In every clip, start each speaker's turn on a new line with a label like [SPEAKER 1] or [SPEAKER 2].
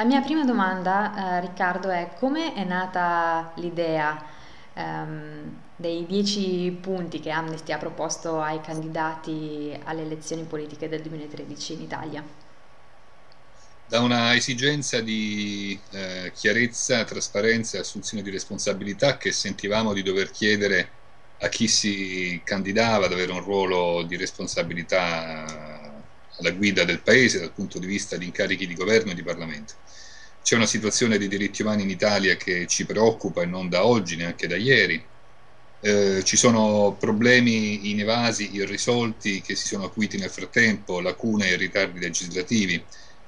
[SPEAKER 1] La mia prima domanda, eh, Riccardo, è come è nata l'idea ehm, dei dieci punti che Amnesty ha proposto ai candidati alle elezioni politiche del 2013 in Italia?
[SPEAKER 2] Da una esigenza di eh, chiarezza, trasparenza e assunzione di responsabilità che sentivamo di dover chiedere a chi si candidava ad avere un ruolo di responsabilità alla guida del Paese dal punto di vista di incarichi di governo e di Parlamento. C'è una situazione dei diritti umani in Italia che ci preoccupa e non da oggi, neanche da ieri. Eh, ci sono problemi inevasi, irrisolti, che si sono acuiti nel frattempo, lacune e ritardi legislativi.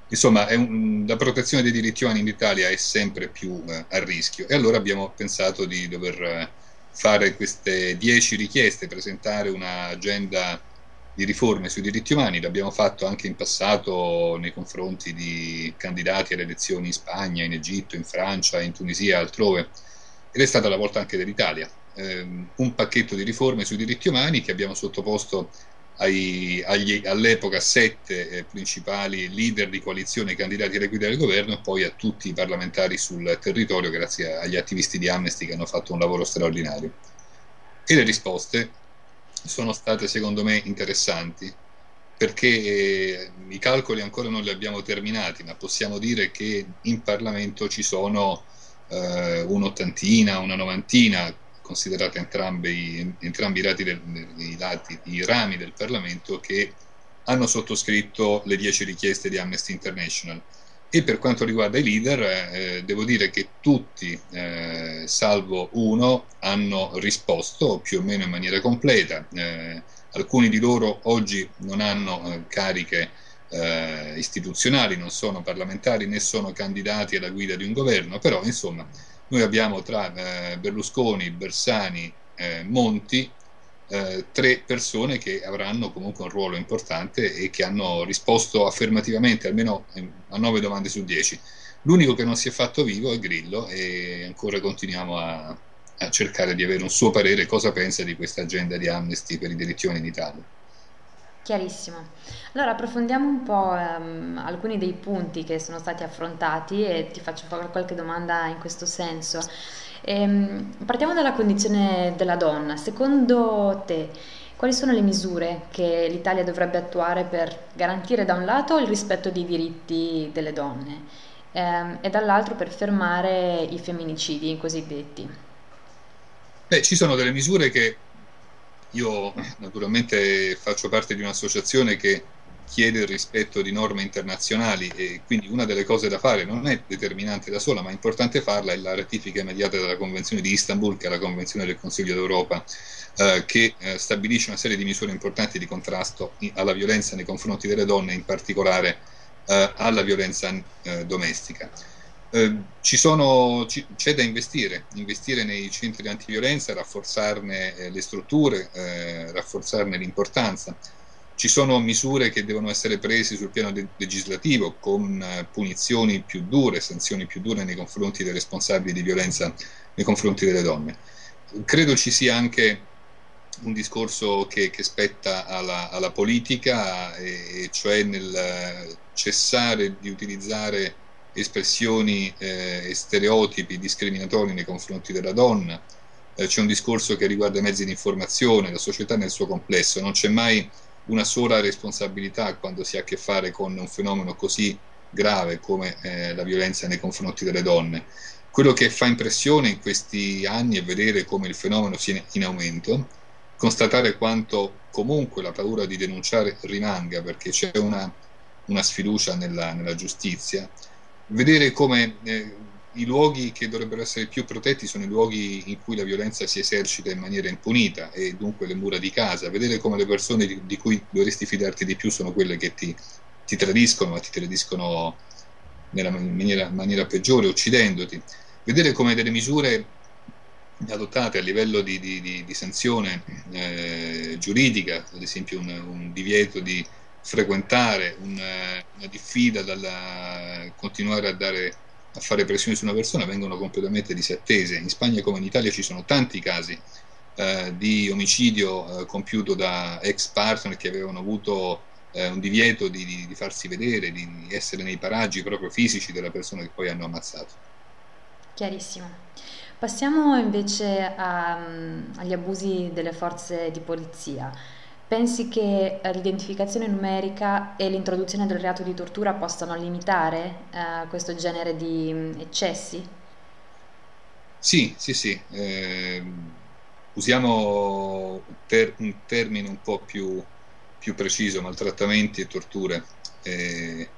[SPEAKER 2] Insomma, un, la protezione dei diritti umani in Italia è sempre più eh, a rischio e allora abbiamo pensato di dover eh, fare queste dieci richieste, presentare un'agenda di riforme sui diritti umani, l'abbiamo fatto anche in passato nei confronti di candidati alle elezioni in Spagna, in Egitto, in Francia, in Tunisia, altrove, ed è stata la volta anche dell'Italia. Eh, un pacchetto di riforme sui diritti umani che abbiamo sottoposto agli, all'epoca sette eh, principali leader di coalizione candidati alle guida del governo e poi a tutti i parlamentari sul territorio grazie agli attivisti di Amnesty che hanno fatto un lavoro straordinario. E le risposte sono state secondo me interessanti perché eh, i calcoli ancora non li abbiamo terminati, ma possiamo dire che in Parlamento ci sono eh, un'ottantina, una novantina, considerate entrambi, i, del, i, lati, i rami del Parlamento, che hanno sottoscritto le dieci richieste di Amnesty International e per quanto riguarda i leader, eh, devo dire che tutti, eh, salvo uno, hanno risposto più o meno in maniera completa. Eh, alcuni di loro oggi non hanno eh, cariche eh, istituzionali, non sono parlamentari né sono candidati alla guida di un governo, però insomma noi abbiamo tra eh, Berlusconi, Bersani, Monti eh, tre persone che avranno comunque un ruolo importante e che hanno risposto affermativamente almeno a nove domande su dieci. L'unico che non si è fatto vivo è Grillo e ancora continuiamo a, a cercare di avere un suo parere cosa pensa di questa agenda di Amnesty per i diritti umani in Italia.
[SPEAKER 1] Chiarissimo. Allora approfondiamo un po' um, alcuni dei punti che sono stati affrontati e ti faccio qualche domanda in questo senso. Ehm, partiamo dalla condizione della donna. Secondo te, quali sono le misure che l'Italia dovrebbe attuare per garantire da un lato il rispetto dei diritti delle donne ehm, e dall'altro per fermare i femminicidi cosiddetti?
[SPEAKER 2] Beh, ci sono delle misure che io naturalmente faccio parte di un'associazione che chiede il rispetto di norme internazionali e quindi una delle cose da fare non è determinante da sola, ma è importante farla, è la ratifica immediata della Convenzione di Istanbul, che è la Convenzione del Consiglio d'Europa, eh, che eh, stabilisce una serie di misure importanti di contrasto alla violenza nei confronti delle donne, in particolare eh, alla violenza eh, domestica. Eh, ci sono, c'è da investire, investire nei centri di antiviolenza, rafforzarne eh, le strutture, rafforzarne l'importanza ci sono misure che devono essere prese sul piano de- legislativo con eh, punizioni più dure, sanzioni più dure nei confronti dei responsabili di violenza nei confronti delle donne. Credo ci sia anche un discorso che, che spetta alla, alla politica, e, cioè nel cessare di utilizzare espressioni eh, e stereotipi discriminatori nei confronti della donna. Eh, c'è un discorso che riguarda i mezzi di informazione, la società nel suo complesso, non c'è mai una sola responsabilità quando si ha a che fare con un fenomeno così grave come eh, la violenza nei confronti delle donne. Quello che fa impressione in questi anni è vedere come il fenomeno sia in aumento, constatare quanto comunque la paura di denunciare rimanga perché c'è una, una sfiducia nella, nella, giustizia, vedere come eh, i luoghi che dovrebbero essere più protetti sono i luoghi in cui la violenza si esercita in maniera impunita e dunque le mura di casa, vedere come le persone di, di cui dovresti fidarti di più sono quelle che ti, ti tradiscono, ma ti tradiscono nella maniera, maniera peggiore, uccidendoti, vedere come delle misure adottate a livello di, di, di, sanzione eh, giuridica, ad esempio un, un divieto di frequentare, un, una diffida dal continuare a dare a fare pressioni su una persona vengono completamente disattese. In Spagna come in Italia ci sono tanti casi eh, di omicidio eh, compiuto da ex partner che avevano avuto eh, un divieto di, di, di, farsi vedere, di essere nei paraggi proprio fisici della persona che poi hanno ammazzato.
[SPEAKER 1] Chiarissimo. Passiamo invece a, agli abusi delle forze di polizia. Pensi che l'identificazione numerica e l'introduzione del reato di tortura possano limitare eh, questo genere di eccessi?
[SPEAKER 2] Sì, sì, sì. Eh, usiamo ter- un termine un po' più più preciso, maltrattamenti e torture. E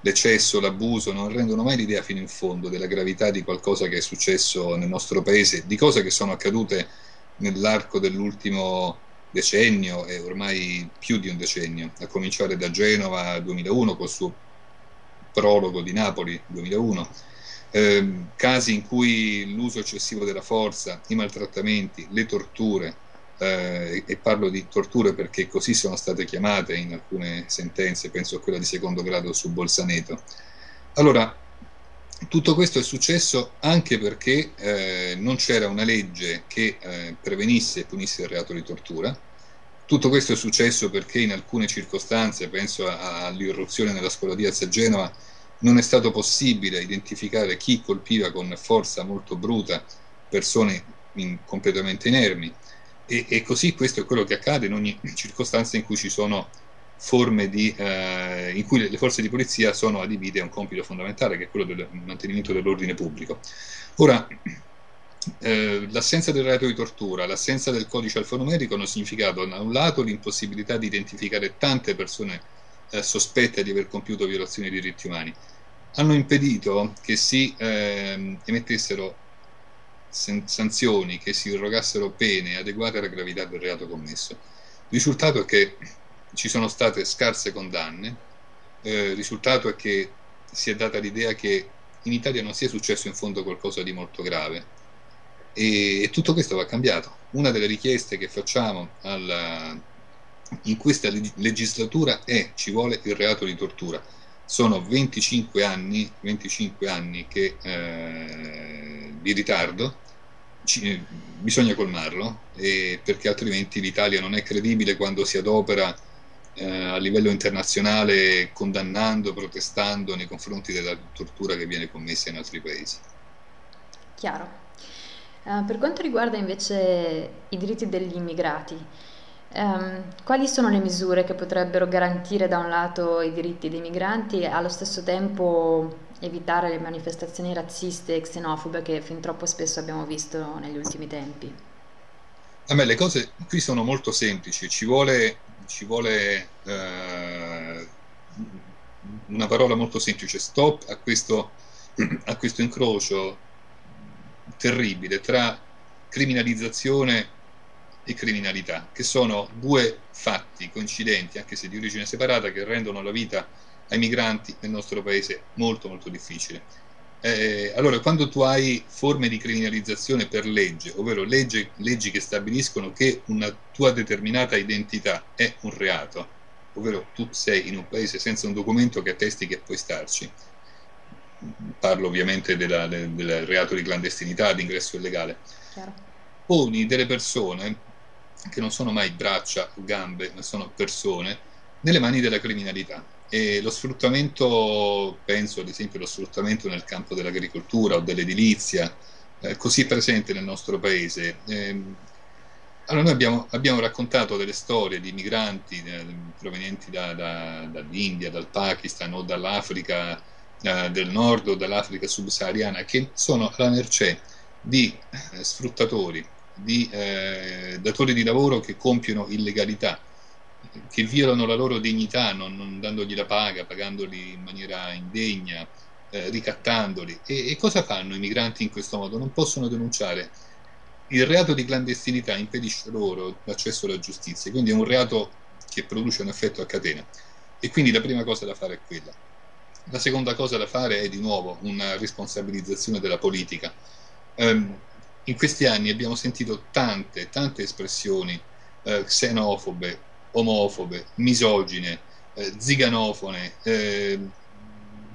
[SPEAKER 2] l'eccesso, l'abuso non rendono mai l'idea fino in fondo della gravità di qualcosa che è successo nel nostro paese, di cose che sono accadute nell'arco dell'ultimo decennio e ormai più di un decennio, a cominciare da Genova 2001 col suo prologo di Napoli 2001, eh, casi in cui l'uso eccessivo della forza, i maltrattamenti, le torture, eh, e parlo di torture perché così sono state chiamate in alcune sentenze, penso a quella di secondo grado su Bolzaneto. Allora, tutto questo è successo anche perché eh, non c'era una legge che eh, prevenisse e punisse il reato di tortura. Tutto questo è successo perché in alcune circostanze, penso all'irruzione nella scuola di Azza Genova, non è stato possibile identificare chi colpiva con forza molto bruta persone in, completamente inermi e, e, così questo è quello che accade in ogni circostanza in cui ci sono forme di, eh, in cui le forze di polizia sono adibite a un compito fondamentale che è quello del mantenimento dell'ordine pubblico. Ora, eh, l'assenza del reato di tortura, l'assenza del codice alfanumerico hanno significato da un lato l'impossibilità di identificare tante persone eh, sospette di aver compiuto violazioni dei diritti umani, hanno impedito che si ehm, emettessero sanzioni, che si irrogassero pene adeguate alla gravità del reato commesso. Il risultato è che ci sono state scarse condanne, eh, il risultato è che si è data l'idea che in Italia non sia successo in fondo qualcosa di molto grave e, e tutto questo va cambiato. Una delle richieste che facciamo alla, in questa legislatura è ci vuole il reato di tortura. Sono 25 anni, 25 anni che, eh, di ritardo ci, bisogna colmarlo perché altrimenti l'Italia non è credibile quando si adopera eh, a livello internazionale condannando, protestando nei confronti della tortura che viene commessa in altri paesi.
[SPEAKER 1] Chiaro. Uh, per quanto riguarda invece i diritti degli immigrati, um, quali sono le misure che potrebbero garantire da un lato i diritti dei migranti e allo stesso tempo evitare le manifestazioni razziste e xenofobe che fin troppo spesso abbiamo visto negli ultimi tempi?
[SPEAKER 2] A me le cose qui sono molto semplici, ci vuole, ci vuole eh, una parola molto semplice, stop a questo, a questo incrocio terribile tra criminalizzazione e criminalità, che sono due fatti coincidenti, anche se di origine separata, che rendono la vita ai migranti nel nostro paese molto molto difficile. Eh, allora, quando tu hai forme di criminalizzazione per legge, ovvero legge, leggi che stabiliscono che una tua determinata identità è un reato, ovvero tu sei in un paese senza un documento che attesti che puoi starci, parlo ovviamente della, del, del, reato di clandestinità, di ingresso illegale, Chiaro. poni delle persone che non sono mai braccia o gambe, ma sono persone, nelle mani della criminalità e lo sfruttamento, penso ad esempio allo sfruttamento nel campo dell'agricoltura o dell'edilizia, eh, così presente nel nostro paese. Eh, allora noi abbiamo, abbiamo, raccontato delle storie di migranti eh, provenienti da, da, dall'India, dal Pakistan o dall'Africa eh, del nord o dall'Africa subsahariana che sono alla mercé di eh, sfruttatori, di eh, datori di lavoro che compiono illegalità che violano la loro dignità non, non dandogli la paga, pagandoli in maniera indegna, eh, ricattandoli. E, e, cosa fanno i migranti in questo modo? Non possono denunciare. Il reato di clandestinità impedisce loro l'accesso alla giustizia, quindi è un reato che produce un effetto a catena. E quindi la prima cosa da fare è quella. La seconda cosa da fare è di nuovo una responsabilizzazione della politica. Um, in questi anni abbiamo sentito tante, tante espressioni eh, xenofobe, omofobe, misogine, eh, ziganofone, eh,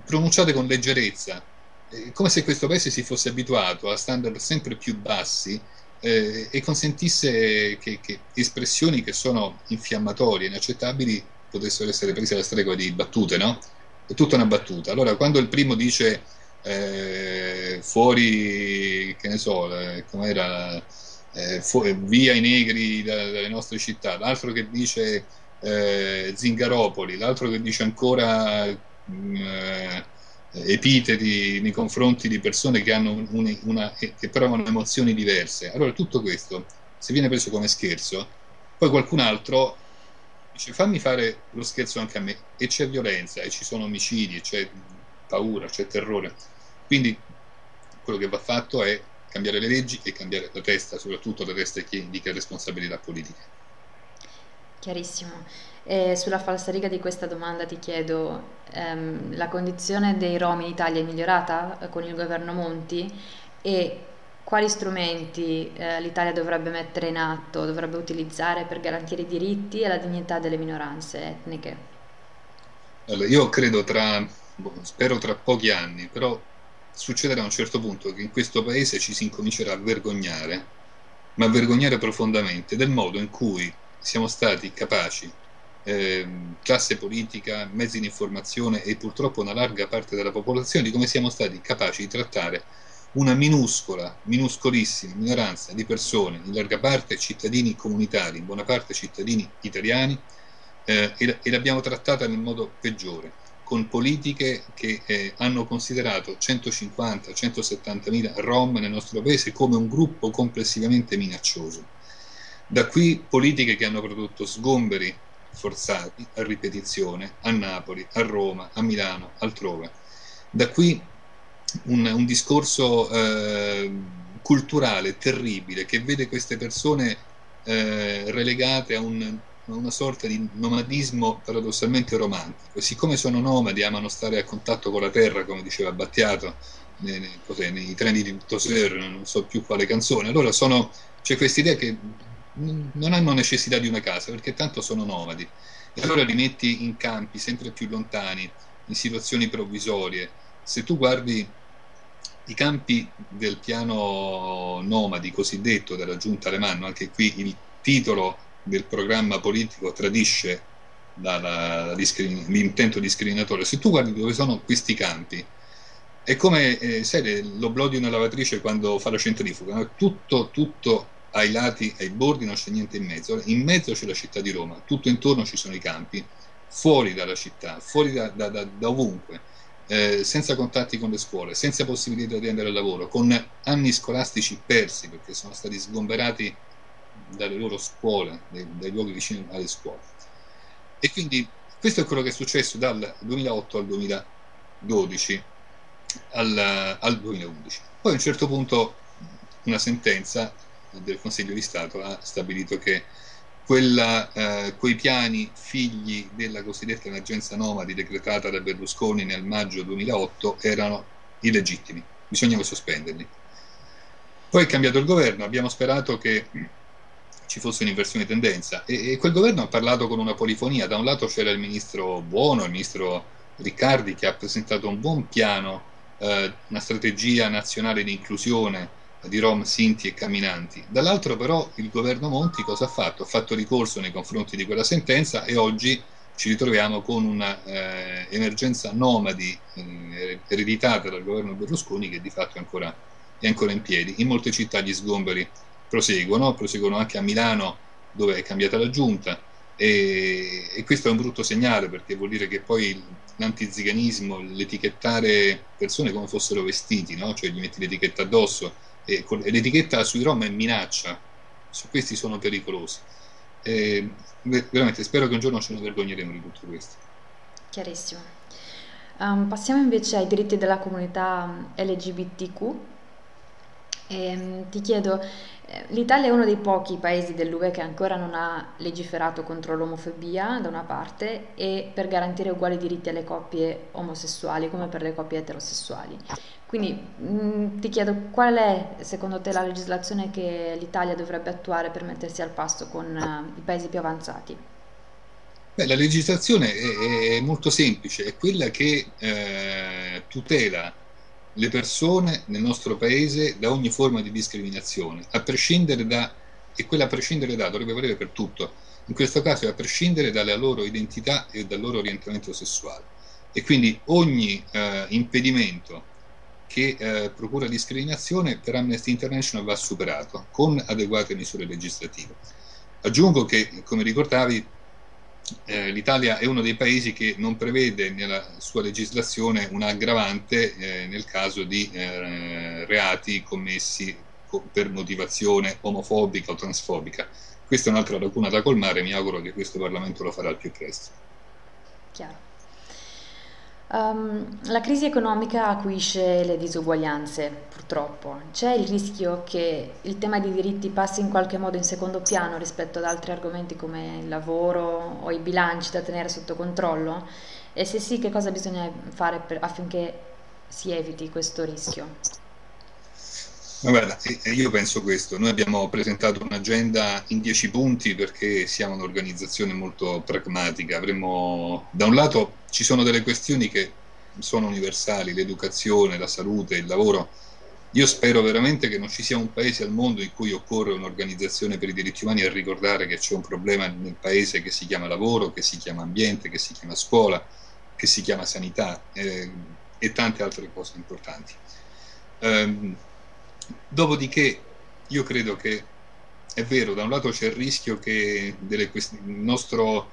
[SPEAKER 2] pronunciate con leggerezza, eh, come se questo paese si fosse abituato a standard sempre più bassi eh, e consentisse che, che, espressioni che sono infiammatorie, inaccettabili, potessero essere prese alla stregua di battute, no? È tutta una battuta. Allora, quando il primo dice eh, fuori, che ne so, eh, com'era, eh, fu- via i negri da, dalle nostre città, l'altro che dice eh, Zingaropoli, l'altro che dice ancora mh, eh, epiteti nei confronti di persone che, hanno un, una, che provano emozioni diverse. Allora tutto questo, se viene preso come scherzo, poi qualcun altro dice fammi fare lo scherzo anche a me e c'è violenza e ci sono omicidi, c'è paura, c'è terrore. Quindi quello che va fatto è cambiare le leggi e cambiare la testa, soprattutto la testa chi indica responsabilità politiche.
[SPEAKER 1] Chiarissimo. E sulla falsariga di questa domanda ti chiedo, ehm, la condizione dei Rom in Italia è migliorata eh, con il governo Monti e quali strumenti eh, l'Italia dovrebbe mettere in atto, dovrebbe utilizzare per garantire i diritti e la dignità delle minoranze etniche?
[SPEAKER 2] Allora, io credo tra, boh, spero tra pochi anni, però succederà a un certo punto che in questo paese ci si incomincerà a vergognare, ma a vergognare profondamente del modo in cui siamo stati capaci, eh, classe politica, mezzi di informazione e purtroppo una larga parte della popolazione, di come siamo stati capaci di trattare una minuscola, minuscolissima minoranza di persone, in larga parte cittadini comunitari, in buona parte cittadini italiani, eh, e, l'abbiamo trattata nel modo peggiore, con politiche che eh, hanno considerato 150-170 mila rom nel nostro paese come un gruppo complessivamente minaccioso da qui politiche che hanno prodotto sgomberi forzati a ripetizione a Napoli, a Roma, a Milano, altrove. Da qui un, un discorso eh, culturale terribile che vede queste persone eh, relegate a, un, a, una sorta di nomadismo paradossalmente romantico. E siccome sono nomadi, amano stare a contatto con la terra, come diceva Battiato nei, nei, nei treni di Toser, non so più quale canzone, allora sono, c'è questa idea che non hanno necessità di una casa perché tanto sono nomadi e allora li metti in campi sempre più lontani, in situazioni provvisorie. Se tu guardi i campi del piano nomadi cosiddetto della giunta Alemanno, anche qui il titolo del programma politico tradisce la, la, l'intento discriminatorio. Se tu guardi dove sono questi campi, è come eh, sai, l'oblò di una lavatrice quando fa la centrifuga, tutto, tutto ai lati, ai bordi non c'è niente in mezzo, in mezzo c'è la città di Roma, tutto intorno ci sono i campi, fuori dalla città, fuori da, da, da, da ovunque, eh, senza contatti con le scuole, senza possibilità di andare al lavoro, con anni scolastici persi perché sono stati sgomberati dalle loro scuole, dai, dai luoghi vicini alle scuole. E quindi questo è quello che è successo dal 2008 al 2012 al, al 2011. Poi a un certo punto una sentenza del Consiglio di Stato ha stabilito che quella, eh, quei piani figli della cosiddetta emergenza nomadi decretata da Berlusconi nel maggio 2008 erano illegittimi, bisognava sospenderli. Poi è cambiato il governo, abbiamo sperato che ci fosse un'inversione di tendenza e, e, quel governo ha parlato con una polifonia, da un lato c'era il ministro Buono, il ministro Riccardi che ha presentato un buon piano, eh, una strategia nazionale di inclusione di Rom, Sinti e Camminanti. Dall'altro però il governo Monti cosa ha fatto? Ha fatto ricorso nei confronti di quella sentenza e oggi ci ritroviamo con un'emergenza eh, nomadi eh, ereditata dal governo Berlusconi che di fatto è ancora, è ancora, in piedi. In molte città gli sgomberi proseguono, proseguono anche a Milano dove è cambiata la giunta e, e questo è un brutto segnale perché vuol dire che poi l'antiziganismo, l'etichettare persone come fossero vestiti, no? cioè gli metti l'etichetta addosso, e l'etichetta sui rom è minaccia, su questi sono pericolosi. E veramente spero che un giorno ce ne vergogneremo di tutto questo.
[SPEAKER 1] Chiarissimo. Um, passiamo invece ai diritti della comunità LGBTQ. E, um, ti chiedo, l'Italia è uno dei pochi paesi dell'UE che ancora non ha legiferato contro l'omofobia da una parte e per garantire uguali diritti alle coppie omosessuali come per le coppie eterosessuali. Quindi mh, mm, ti chiedo qual è secondo te la legislazione che l'Italia dovrebbe attuare per mettersi al passo con uh, i paesi più avanzati?
[SPEAKER 2] Beh, la legislazione è, è, molto semplice, è quella che eh, tutela le persone nel nostro paese da ogni forma di discriminazione, a prescindere da, e quella a prescindere da dovrebbe valere per tutto, in questo caso a prescindere dalla loro identità e dal loro orientamento sessuale. E quindi ogni eh, impedimento che eh, procura discriminazione per Amnesty International va superato con adeguate misure legislative. Aggiungo che, come ricordavi, eh, l'Italia è uno dei paesi che non prevede nella sua legislazione un aggravante eh, nel caso di eh, reati commessi per motivazione omofobica o transfobica. Questa è un'altra lacuna da colmare, mi auguro che questo Parlamento lo farà al più presto.
[SPEAKER 1] Chiaro. Um, la crisi economica acuisce le disuguaglianze, purtroppo. C'è il rischio che il tema dei diritti passi in qualche modo in secondo piano rispetto ad altri argomenti come il lavoro o i bilanci da tenere sotto controllo? E se sì, che cosa bisogna fare per, affinché si eviti questo rischio?
[SPEAKER 2] Ma guarda, io penso questo, noi abbiamo presentato un'agenda in dieci punti perché siamo un'organizzazione molto pragmatica, avremmo, da un lato ci sono delle questioni che sono universali, l'educazione, la salute, il lavoro, io spero veramente che non ci sia un paese al mondo in cui occorre un'organizzazione per i diritti umani a ricordare che c'è un problema nel paese che si chiama lavoro, che si chiama ambiente, che si chiama scuola, che si chiama sanità eh, e tante altre cose importanti. Um, Dopodiché io credo che è vero, da un lato c'è il rischio che delle, il nostro,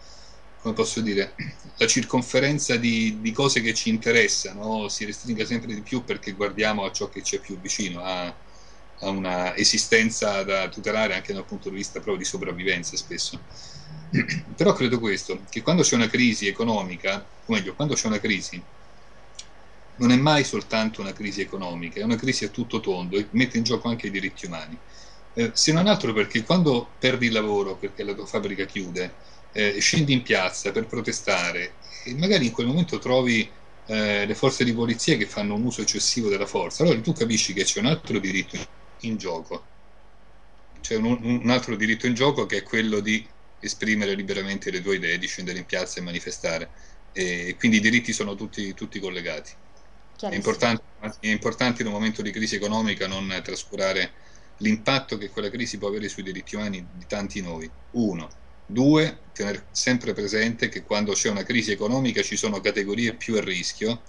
[SPEAKER 2] come posso dire, la circonferenza di, di cose che ci interessano si restringa sempre di più perché guardiamo a ciò che c'è più vicino, a, a una esistenza da tutelare anche dal punto di vista proprio di sopravvivenza spesso. Però credo questo, che quando c'è una crisi economica, o meglio, quando c'è una crisi non è mai soltanto una crisi economica, è una crisi a tutto tondo e mette in gioco anche i diritti umani. Eh, se non altro perché quando perdi il lavoro perché la tua fabbrica chiude, eh, scendi in piazza per protestare e magari in quel momento trovi eh, le forze di polizia che fanno un uso eccessivo della forza, allora tu capisci che c'è un altro diritto in gioco. C'è un, un altro diritto in gioco che è quello di esprimere liberamente le tue idee, di scendere in piazza e manifestare. E quindi i diritti sono tutti, tutti collegati. È importante, è importante, in un momento di crisi economica non trascurare l'impatto che quella crisi può avere sui diritti umani di tanti noi. Uno. Due, tenere sempre presente che quando c'è una crisi economica ci sono categorie più a rischio,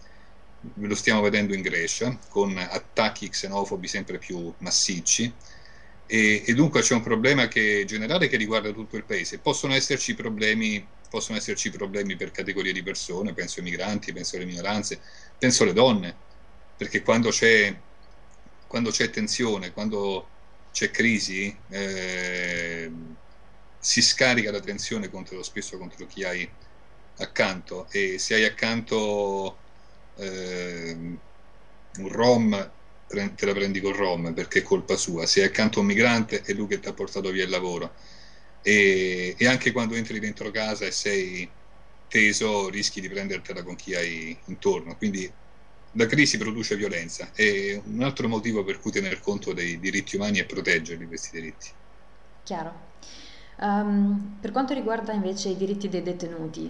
[SPEAKER 2] lo stiamo vedendo in Grecia, con attacchi xenofobi sempre più massicci, e, e dunque c'è un problema che, generale che riguarda tutto il paese. Possono esserci problemi possono esserci problemi per categorie di persone, penso ai migranti, penso alle minoranze, penso alle donne, perché quando c'è, quando c'è tensione, quando c'è crisi, eh, si scarica la tensione contro, spesso contro chi hai accanto. E se hai accanto eh, un rom te la prendi col rom perché è colpa sua, se hai accanto un migrante è lui che ti ha portato via il lavoro. E, e, anche quando entri dentro casa e sei teso rischi di prendertela con chi hai intorno. Quindi la crisi produce violenza e un altro motivo per cui tener conto dei diritti umani è proteggerli questi diritti.
[SPEAKER 1] Chiaro. Um, per quanto riguarda invece i diritti dei detenuti,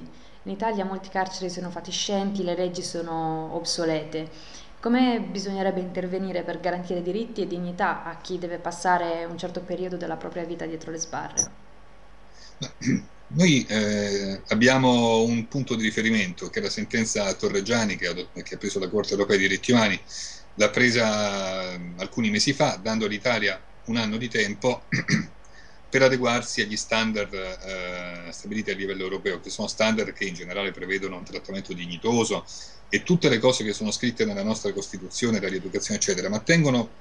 [SPEAKER 1] in Italia molti carceri sono fatiscenti, le leggi sono obsolete. Come bisognerebbe intervenire per garantire diritti e dignità a chi deve passare un certo periodo della propria vita dietro le sbarre?
[SPEAKER 2] Noi eh, abbiamo un punto di riferimento che è la sentenza Torreggiani che ha, che ha preso la Corte europea dei diritti umani, l'ha presa alcuni mesi fa, dando all'Italia un anno di tempo per adeguarsi agli standard eh, stabiliti a livello europeo, che sono standard che in generale prevedono un trattamento dignitoso e tutte le cose che sono scritte nella nostra Costituzione, la rieducazione eccetera, ma tengono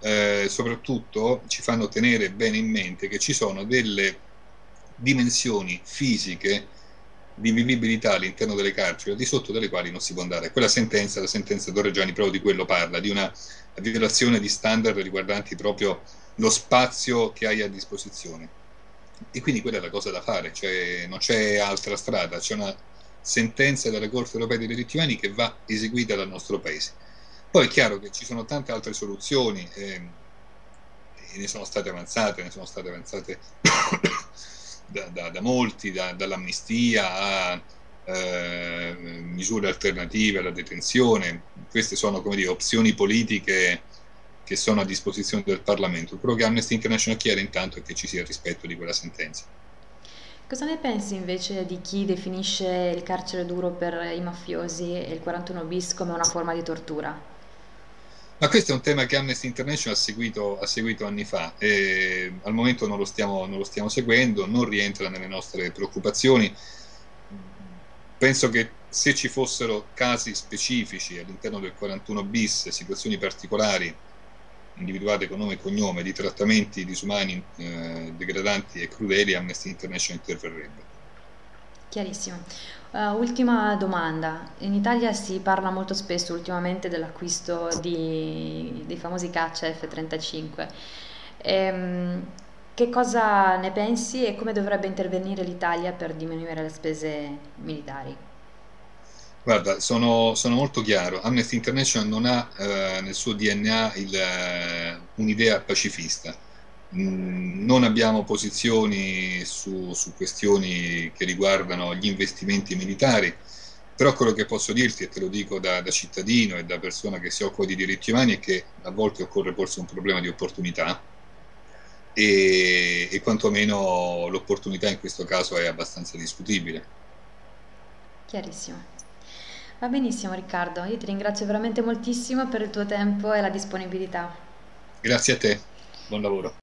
[SPEAKER 2] eh, soprattutto, ci fanno tenere bene in mente che ci sono delle dimensioni fisiche di vivibilità all'interno delle carceri, al di sotto delle quali non si può andare. Quella sentenza, la sentenza Torreggiani, proprio di quello parla, di una violazione di standard riguardanti proprio lo spazio che hai a disposizione. E quindi quella è la cosa da fare, cioè non c'è altra strada, c'è una sentenza della Corte europea dei diritti umani che va eseguita dal nostro Paese. Poi è chiaro che ci sono tante altre soluzioni, eh, e ne sono state avanzate, ne sono state avanzate da, da, da molti, da, dall'amnistia a eh, misure alternative alla detenzione. Queste sono come dire, opzioni politiche che sono a disposizione del Parlamento. Quello che Amnesty International chiede intanto è che ci sia rispetto di quella sentenza.
[SPEAKER 1] Cosa ne pensi invece di chi definisce il carcere duro per i mafiosi e il 41 bis come una forma di tortura?
[SPEAKER 2] Ma questo è un tema che Amnesty International ha seguito, ha seguito anni fa e al momento non lo, stiamo, non lo stiamo seguendo, non rientra nelle nostre preoccupazioni. Penso che se ci fossero casi specifici all'interno del 41 bis, situazioni particolari individuate con nome e cognome di trattamenti disumani, eh, degradanti e crudeli, Amnesty International interverrebbe.
[SPEAKER 1] Chiarissimo. Uh, ultima domanda. In Italia si parla molto spesso ultimamente dell'acquisto dei famosi caccia F-35. Ehm, che cosa ne pensi e come dovrebbe intervenire l'Italia per diminuire le spese militari?
[SPEAKER 2] Guarda, sono, sono molto chiaro. Amnesty International non ha eh, nel suo DNA eh, un'idea pacifista. Mm, non abbiamo posizioni su, su questioni che riguardano gli investimenti militari, però quello che posso dirti, e te lo dico da, da cittadino e da persona che si occupa di diritti umani, è che a volte occorre porsi un problema di opportunità e, e quantomeno l'opportunità in questo caso è abbastanza discutibile.
[SPEAKER 1] Chiarissimo. Va benissimo Riccardo, io ti ringrazio veramente moltissimo per il tuo tempo e la disponibilità.
[SPEAKER 2] Grazie a te, buon lavoro.